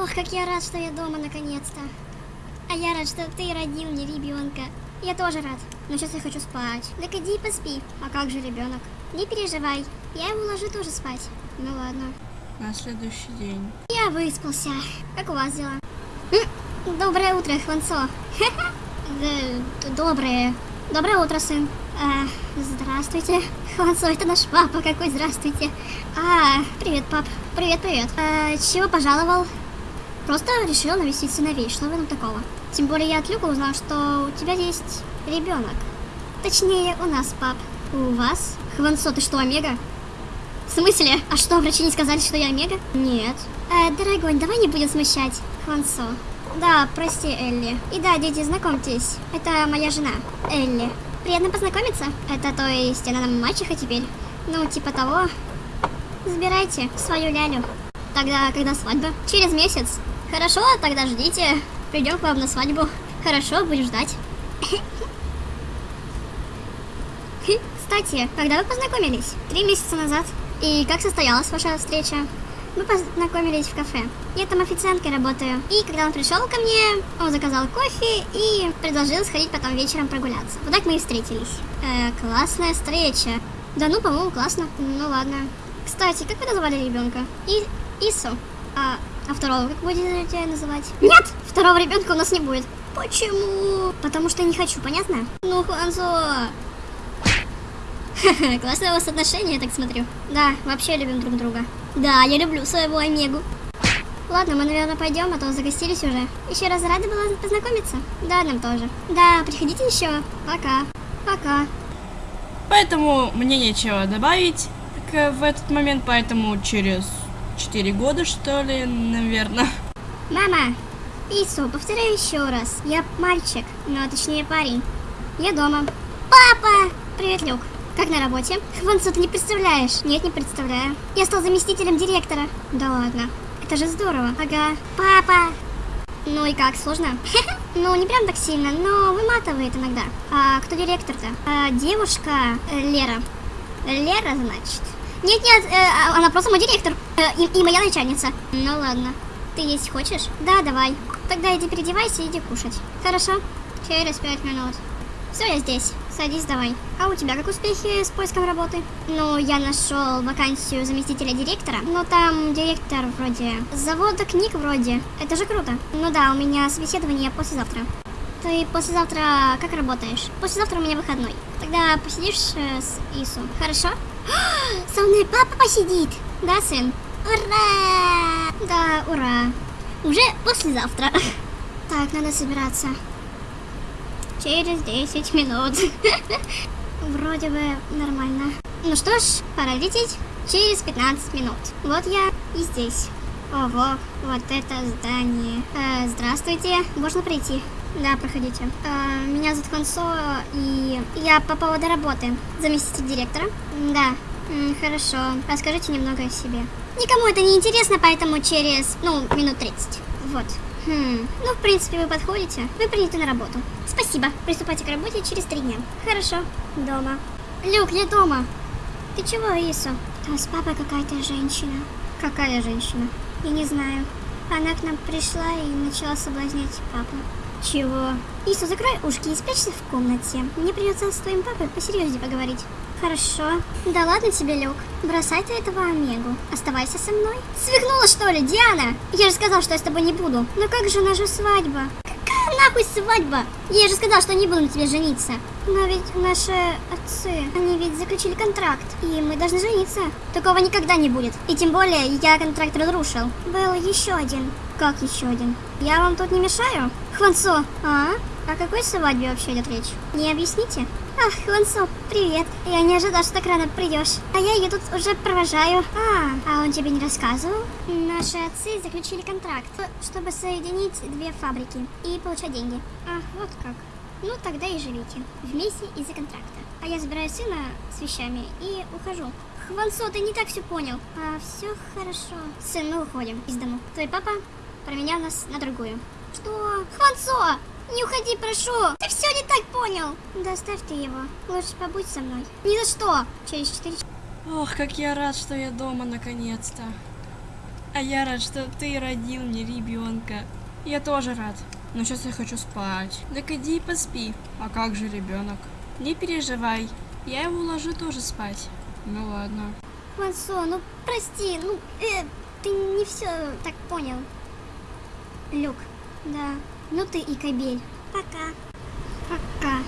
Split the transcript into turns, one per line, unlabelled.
Ох, как я рад, что я дома наконец-то. А я рад, что ты родил мне ребенка. Я тоже рад. Но сейчас я хочу спать. Так иди и поспи. А как же ребенок? Не переживай. Я его ложу тоже спать. Ну ладно.
На следующий день.
Я выспался. Как у вас дела? Доброе утро, Хванцо. Да, Доброе. Доброе утро, сын. А, здравствуйте. Хванцо, это наш папа. Какой здравствуйте. А, привет, пап. Привет, привет. А, чего пожаловал? Просто решил навестить сыновей. Что в этом такого? Тем более я от Люка узнал, что у тебя есть ребенок. Точнее, у нас, пап. У вас? Хванцо, ты что, Омега? В смысле? А что, врачи не сказали, что я Омега? Нет. Э, дорогой, давай не будем смущать Хванцо. Да, прости, Элли. И да, дети, знакомьтесь. Это моя жена, Элли. Приятно познакомиться. Это то есть она нам мачеха теперь? Ну, типа того. Забирайте свою лялю. Тогда, когда свадьба? Через месяц. Хорошо, тогда ждите. Придем к вам на свадьбу. Хорошо, будем ждать. Кстати, когда вы познакомились? Три месяца назад. И как состоялась ваша встреча? Мы познакомились в кафе. Я там официанткой работаю. И когда он пришел ко мне, он заказал кофе и предложил сходить потом вечером прогуляться. Вот так мы и встретились. Э, классная встреча. Да ну, по-моему, классно. Ну ладно. Кстати, как вы назвали ребенка? И Ису. А, а второго как будете называть? Нет! Второго ребенка у нас не будет. Почему? Потому что не хочу, понятно? Ну, Ханзо, Классное у вас отношения, я так смотрю. Да, вообще любим друг друга. Да, я люблю своего Омегу. Ладно, мы, наверное, пойдем, а то загостились уже. Еще раз рада была познакомиться. Да, нам тоже. Да, приходите еще. Пока. Пока.
Поэтому мне нечего добавить в этот момент, поэтому через 4 года, что ли, наверное.
Мама, Ису, повторяю еще раз. Я мальчик, ну, точнее парень. Я дома. Папа! Привет, Люк. Как на работе? Хванцу, ты не представляешь? Нет, не представляю. Я стал заместителем директора. Да ладно. Это же здорово. Ага. Папа! Ну и как, сложно? Ну, не прям так сильно, но выматывает иногда. А кто директор-то? А, девушка э, Лера. Лера, значит? Нет-нет, э, а- она просто мой директор. Э, и, и моя начальница. Ну ладно. Ты есть хочешь? Да, давай. Тогда иди переодевайся иди кушать. Хорошо? Через пять минут. Все, я здесь. Садись давай. А у тебя как успехи с поиском работы? Ну, я нашел вакансию заместителя директора. Но там директор вроде... Завода книг вроде. Это же круто. Ну да, у меня собеседование послезавтра. Ты послезавтра как работаешь? Послезавтра у меня выходной. Тогда посидишь э, с Ису. Хорошо? Со мной папа посидит. Да, сын? Ура! Да, ура. Уже послезавтра. Так, надо собираться. Через 10 минут. Вроде бы нормально. Ну что ж, пора лететь. Через 15 минут. Вот я и здесь. Ого, вот это здание. Э, здравствуйте, можно пройти? Да, проходите. Э, меня зовут Хансо, и я по поводу работы. Заместитель директора? Да. Хорошо. Расскажите немного о себе. Никому это не интересно, поэтому через, ну, минут 30. Вот. Хм, ну, в принципе, вы подходите. Вы приняты на работу. Спасибо. Приступайте к работе через три дня. Хорошо. Дома. Люк, я дома. Ты чего, Ису? Там с папой какая-то женщина. Какая женщина? Я не знаю. Она к нам пришла и начала соблазнять папу. Чего? Ису, закрой ушки и спрячься в комнате. Мне придется с твоим папой посерьезнее поговорить. Хорошо. Да ладно тебе, Люк. Бросай ты этого Омегу. Оставайся со мной. Свихнула, что ли, Диана? Я же сказал, что я с тобой не буду. Но как же наша свадьба? Какая нахуй свадьба? Я же сказал, что не буду на тебе жениться. Но ведь наши отцы, они ведь заключили контракт, и мы должны жениться. Такого никогда не будет. И тем более, я контракт разрушил. Был еще один. Как еще один? Я вам тут не мешаю? Хванцо, а? О какой свадьбе вообще идет речь? Не объясните? Ах, Хванцо, привет. Я не ожидал, что так рано придешь. А я ее тут уже провожаю. А, а он тебе не рассказывал? Наши отцы заключили контракт, чтобы соединить две фабрики и получать деньги. Ах, вот как. Ну, тогда и живите. Вместе из-за контракта. А я забираю сына с вещами и ухожу. Хванцо, ты не так все понял. А, все хорошо. Сын, мы уходим из дома. Твой папа променял нас на другую. Что? Хванцо! Не уходи, прошу! Ты все не так понял! Да оставь ты его. Лучше побудь со мной. Ни за что! Через четыре часа.
Ох, как я рад, что я дома наконец-то. А я рад, что ты родил мне ребенка. Я тоже рад. Но сейчас я хочу спать. Так иди и поспи. А как же ребенок? Не переживай. Я его уложу тоже спать. Ну ладно.
Хвансо, ну прости, ну э, ты не все так понял. Люк, да, ну ты и кобель. Пока. Пока.